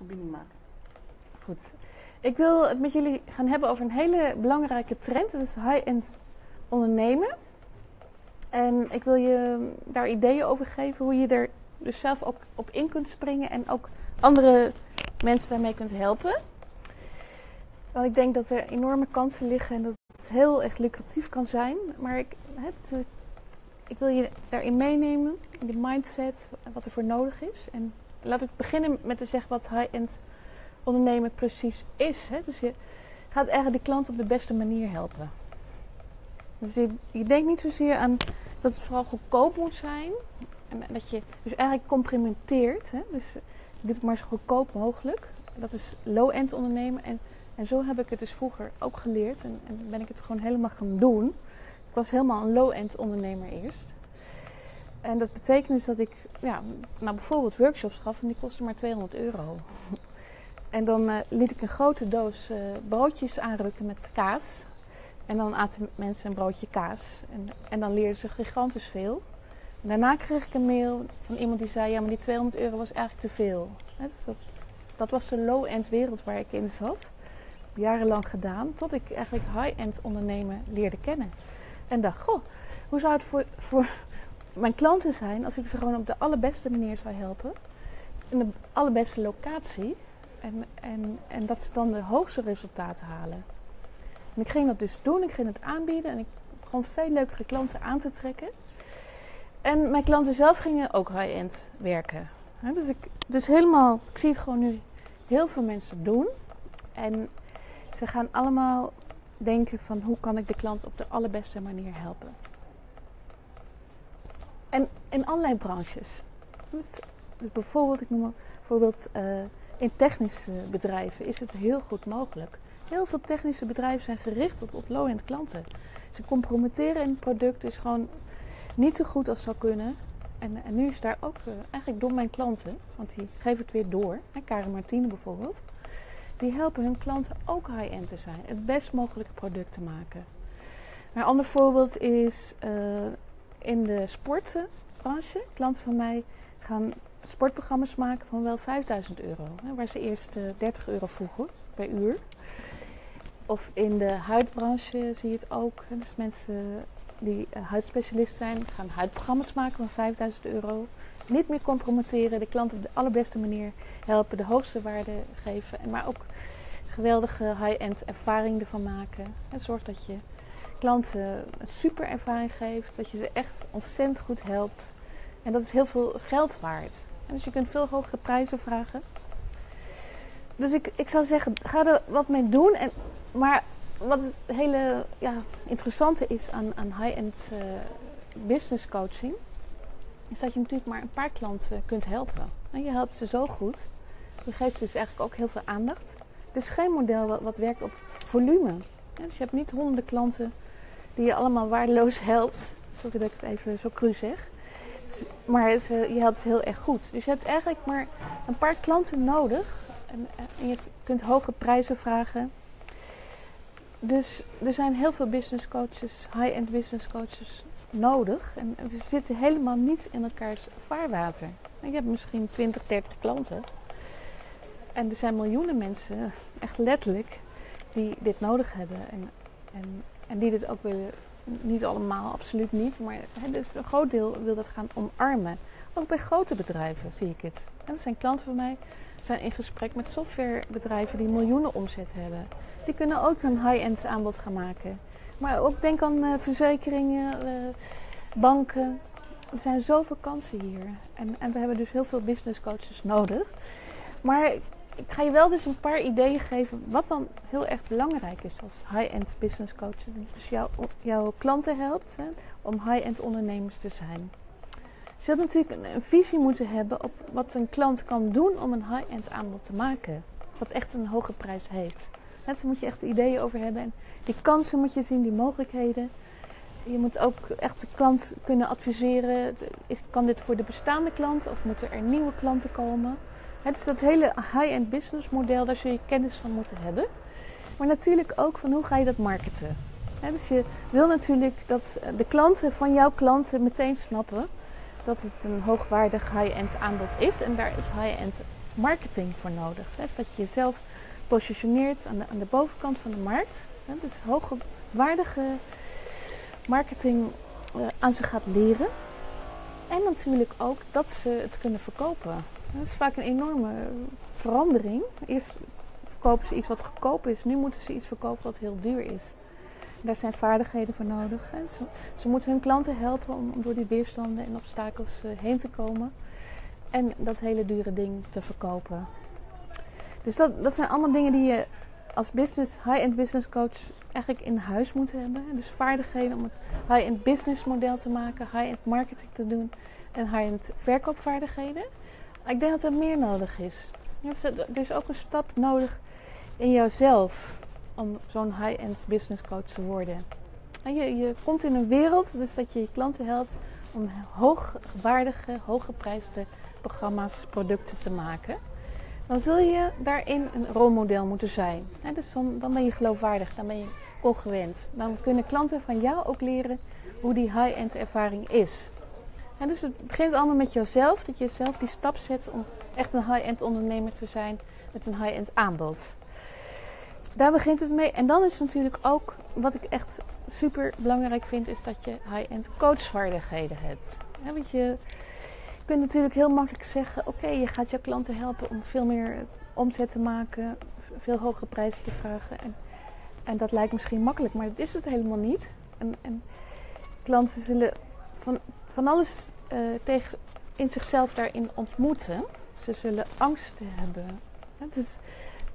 verbinding maken. Goed. Ik wil het met jullie gaan hebben over een hele belangrijke trend. Dat is high-end ondernemen. En ik wil je daar ideeën over geven hoe je er dus zelf ook op in kunt springen en ook andere mensen daarmee kunt helpen. Want ik denk dat er enorme kansen liggen en dat het heel echt lucratief kan zijn. Maar ik, het, ik wil je daarin meenemen, in de mindset, wat er voor nodig is. En laat ik beginnen met te zeggen wat high-end ondernemen precies is. Hè? Dus je gaat eigenlijk de klant op de beste manier helpen. Dus je, je denkt niet zozeer aan dat het vooral goedkoop moet zijn. En dat je dus eigenlijk complimenteert. Hè? Dus je doet het maar zo goedkoop mogelijk. Dat is low-end ondernemen. En, en zo heb ik het dus vroeger ook geleerd. En, en ben ik het gewoon helemaal gaan doen. Ik was helemaal een low-end ondernemer eerst. En dat betekent dus dat ik ja, nou bijvoorbeeld workshops gaf en die kostten maar 200 euro. En dan uh, liet ik een grote doos uh, broodjes aanrukken met kaas. En dan aten mensen een broodje kaas. En, en dan leerden ze gigantisch veel. Daarna kreeg ik een mail van iemand die zei: Ja, maar die 200 euro was eigenlijk te veel. dus dat, dat was de low-end wereld waar ik in zat. Jarenlang gedaan, tot ik eigenlijk high-end ondernemen leerde kennen. En dacht: Goh, hoe zou het voor, voor mijn klanten zijn als ik ze gewoon op de allerbeste manier zou helpen? In de allerbeste locatie. En, en, en dat ze dan de hoogste resultaten halen. En ik ging dat dus doen, ik ging het aanbieden en ik gewoon veel leukere klanten aan te trekken. En mijn klanten zelf gingen ook high-end werken. dus ik, dus helemaal, ik zie het gewoon nu heel veel mensen doen. En ze gaan allemaal denken van hoe kan ik de klant op de allerbeste manier helpen. En in allerlei branches. Dus bijvoorbeeld, ik noem bijvoorbeeld uh, in technische bedrijven is het heel goed mogelijk. Heel veel technische bedrijven zijn gericht op, low-end klanten. Ze compromitteren een product, is gewoon niet zo goed als zou kunnen. En, en nu is daar ook uh, eigenlijk door mijn klanten, want die geven het weer door. En Karen Martine bijvoorbeeld. Die helpen hun klanten ook high-end te zijn. Het best mogelijke product te maken. Een ander voorbeeld is uh, in de sportbranche. Klanten van mij gaan sportprogramma's maken van wel 5000 euro. Waar ze eerst uh, 30 euro vroegen per uur. Of in de huidbranche zie je het ook. Dus mensen die uh, huidspecialist zijn, gaan huidprogramma's maken van 5000 euro. Niet meer compromitteren, de klant op de allerbeste manier helpen, de hoogste waarde geven. Maar ook geweldige high-end ervaring ervan maken. En zorg dat je klanten een super ervaring geeft, dat je ze echt ontzettend goed helpt. En dat is heel veel geld waard. En dus je kunt veel hogere prijzen vragen. Dus ik, ik zou zeggen, ga er wat mee doen. En, maar wat het hele ja, interessante is aan, aan high-end uh, business coaching, is dat je natuurlijk maar een paar klanten kunt helpen. En je helpt ze zo goed. Je geeft dus eigenlijk ook heel veel aandacht. Het is geen model wat, werkt op volume. Dus je hebt niet honderden klanten die je allemaal waardeloos helpt. Sorry dat ik het even zo cru zeg. Maar het, je helpt ze heel erg goed. Dus je hebt eigenlijk maar een paar klanten nodig. En, en je kunt hoge prijzen vragen. Dus er zijn heel veel business coaches, high-end business coaches nodig. En we zitten helemaal niet in elkaars vaarwater. Je hebt misschien 20, 30 klanten. En er zijn miljoenen mensen, echt letterlijk, die dit nodig hebben. En, en, en die dit ook willen. Niet allemaal, absoluut niet. Maar een groot deel wil dat gaan omarmen. Ook bij grote bedrijven zie ik het. En dat zijn klanten van mij zijn in gesprek met softwarebedrijven die miljoenen omzet hebben. Die kunnen ook een high-end aanbod gaan maken. Maar ook denk aan uh, verzekeringen, uh, banken. Er zijn zoveel kansen hier. En, en we hebben dus heel veel business coaches nodig. Maar ik ga je wel dus een paar ideeën geven wat dan heel erg belangrijk is als high-end business coach. Dus jou, jouw klanten helpt hè, om high-end ondernemers te zijn. Je zult natuurlijk een, visie moeten hebben op wat een klant kan doen om een high-end aanbod te maken. Wat echt een hoge prijs heeft. Daar moet je echt ideeën over hebben. En die kansen moet je zien, die mogelijkheden. Je moet ook echt de klant kunnen adviseren. Kan dit voor de bestaande klant of moeten er nieuwe klanten komen? Het is dat hele high-end business model, daar zul je kennis van moeten hebben. Maar natuurlijk ook van hoe ga je dat marketen. dus je wil natuurlijk dat de klanten van jouw klanten meteen snappen dat het een hoogwaardig high-end aanbod is. En daar is high-end marketing voor nodig. Dus dat je jezelf positioneert aan de, aan de bovenkant van de markt. Dus hoogwaardige marketing uh, aan ze gaat leren. En natuurlijk ook dat ze het kunnen verkopen. Dat is vaak een enorme verandering. Eerst verkopen ze iets wat goedkoop is. Nu moeten ze iets verkopen wat heel duur is. Daar zijn vaardigheden voor nodig. Ze, ze, moeten hun klanten helpen om door die weerstanden en obstakels uh, heen te komen. En dat hele dure ding te verkopen. Dus dat, dat zijn allemaal dingen die je als business, high-end business coach eigenlijk in huis moet hebben. Dus vaardigheden om het high-end business model te maken, high-end marketing te doen en high-end verkoopvaardigheden. Ik denk dat er meer nodig is. Er is ook een stap nodig in jouzelf om zo'n high-end business coach te worden. En je, je komt in een wereld, dus dat je je klanten helpt om hoogwaardige, hooggeprijsde programma's, producten te maken. Dan zul je daarin een rolmodel moeten zijn. dus dan, dan ben je geloofwaardig, dan ben je congruent. Dan kunnen klanten van jou ook leren hoe die high-end ervaring is. Dus het begint allemaal met jezelf, dat je zelf die stap zet om echt een high-end ondernemer te zijn met een high-end aanbod. Daar begint het mee. En dan is natuurlijk ook, wat ik echt super belangrijk vind, is dat je high-end coachvaardigheden hebt. Want je, je kunt natuurlijk heel makkelijk zeggen: oké, je gaat jouw klanten helpen om veel meer omzet te maken, veel hogere prijzen te vragen. En, en dat lijkt misschien makkelijk, maar dat is het helemaal niet. En, en klanten zullen van, van alles uh, tegen, in zichzelf daarin ontmoeten. Ze zullen angsten hebben. Het is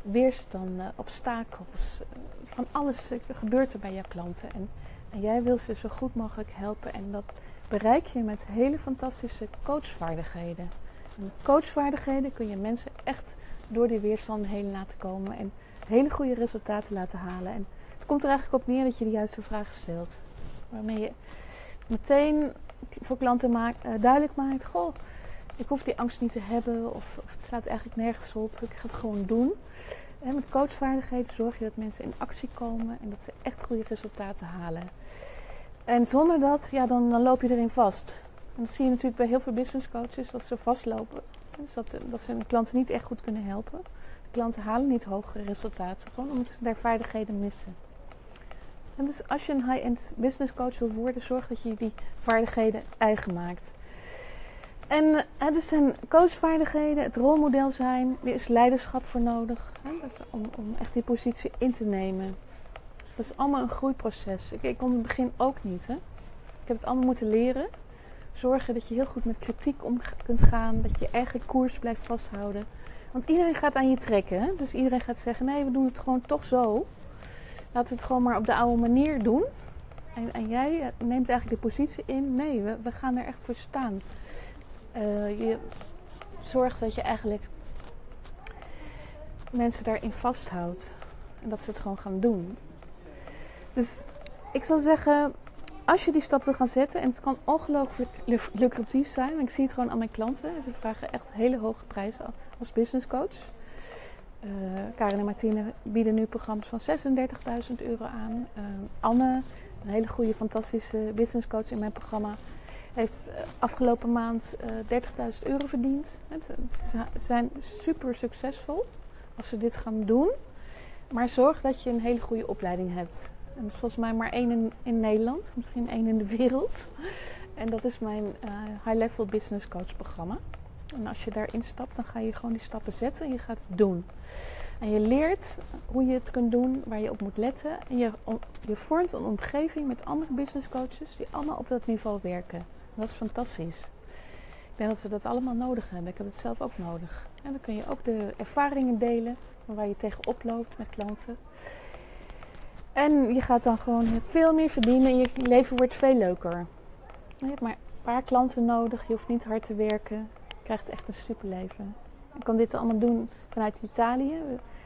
weerstanden, obstakels. Van alles gebeurt er bij jouw klanten. En, en jij wil ze zo goed mogelijk helpen. En dat bereik je met hele fantastische coachvaardigheden. En met coachvaardigheden kun je mensen echt door die weerstanden heen laten komen. En hele goede resultaten laten halen. En het komt er eigenlijk op neer dat je de juiste vragen stelt. Waarmee je meteen voor klanten maakt, uh, duidelijk maakt: Goh, ik hoef die angst niet te hebben, of, of, het staat eigenlijk nergens op. Ik ga het gewoon doen. En met coachvaardigheden zorg je dat mensen in actie komen en dat ze echt goede resultaten halen. En zonder dat, ja, dan, dan loop je erin vast. En dat zie je natuurlijk bij heel veel business coaches, dat ze vastlopen. Dus dat, dat ze hun klanten niet echt goed kunnen helpen. De klanten halen niet hogere resultaten, gewoon omdat ze daar vaardigheden missen. En dus als je een high-end business coach wil worden, zorg dat je die vaardigheden eigen maakt. En er dus zijn coachvaardigheden, het rolmodel zijn, er is leiderschap voor nodig. Hè? om, om, echt die positie in te nemen. Dat is allemaal een groeiproces. Ik, ik kon het begin ook niet. Hè? Ik heb het allemaal moeten leren. Zorgen dat je heel goed met kritiek om kunt gaan. Dat je eigen koers blijft vasthouden. Want iedereen gaat aan je trekken. Hè? Dus iedereen gaat zeggen: nee, we doen het gewoon toch zo. Laten we het gewoon maar op de oude manier doen. En, en jij neemt eigenlijk de positie in: nee, we, we gaan er echt voor staan. Uh, je zorgt dat je eigenlijk mensen daarin vasthoudt. En dat ze het gewoon gaan doen. Dus ik zal zeggen, als je die stap wil gaan zetten, en het kan ongelooflijk lucratief zijn. Ik zie het gewoon aan mijn klanten. Ze vragen echt hele hoge prijzen als business coach. Uh, Karin en Martine bieden nu programma's van 36.000 euro aan. Uh, Anne, een hele goede, fantastische business coach in mijn programma, heeft eh, afgelopen maand 30.000 euro verdiend. Ze zijn super succesvol als ze dit gaan doen. Maar zorg dat je een hele goede opleiding hebt. En dat is volgens mij maar één in, in Nederland, misschien één in de wereld. En dat is mijn High Level Business Coach programma. En als je daarin stapt, dan ga je gewoon die stappen zetten en je gaat het doen. En je leert hoe je het kunt doen, waar je op moet letten. En je, je vormt een omgeving met andere business coaches die allemaal op dat niveau werken. En dat is fantastisch. Ik denk dat we dat allemaal nodig hebben. Ik heb het zelf ook nodig. En dan kun je ook de ervaringen delen waar je tegenop loopt met klanten. En je gaat dan gewoon veel meer verdienen en je leven wordt veel leuker. Je hebt maar een paar klanten nodig, je hoeft niet hard te werken. Krijgt echt een superleven. Ik kan dit allemaal doen vanuit Italië.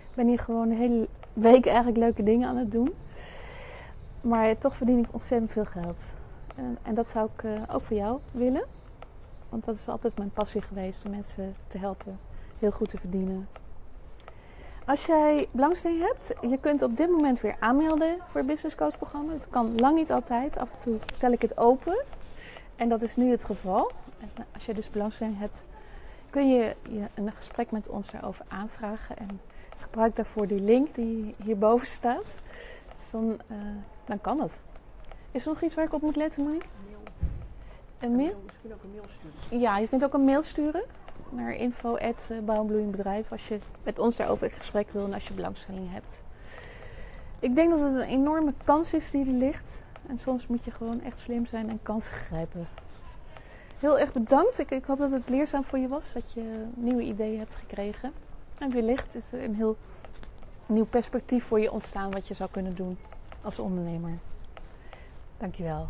Ik ben hier gewoon hele week eigenlijk leuke dingen aan het doen. Maar toch verdien ik ontzettend veel geld. En, en dat zou ik uh, ook voor jou willen. Want dat is altijd mijn passie geweest om mensen te helpen heel goed te verdienen. Als jij belangstelling hebt, je kunt op dit moment weer aanmelden voor het Business Coach programma. Het kan lang niet altijd. Af en toe stel ik het open. En dat is nu het geval. Als je dus belangstelling hebt, kun je, je een gesprek met ons daarover aanvragen. En gebruik daarvoor die link die hierboven staat. Dus dan, uh, dan kan het. Is er nog iets waar ik op moet letten, Monique? Een mail? Misschien ook een mail sturen. Ja, je kunt ook een mail sturen naar info bedrijf als je met ons daarover in gesprek wil en als je belangstelling hebt. Ik denk dat het een enorme kans is die er ligt. En soms moet je gewoon echt slim zijn en kansen grijpen. Heel erg bedankt. Ik, ik hoop dat het leerzaam voor je was. Dat je nieuwe ideeën hebt gekregen. En wellicht is er een heel nieuw perspectief voor je ontstaan wat je zou kunnen doen als ondernemer. Dankjewel.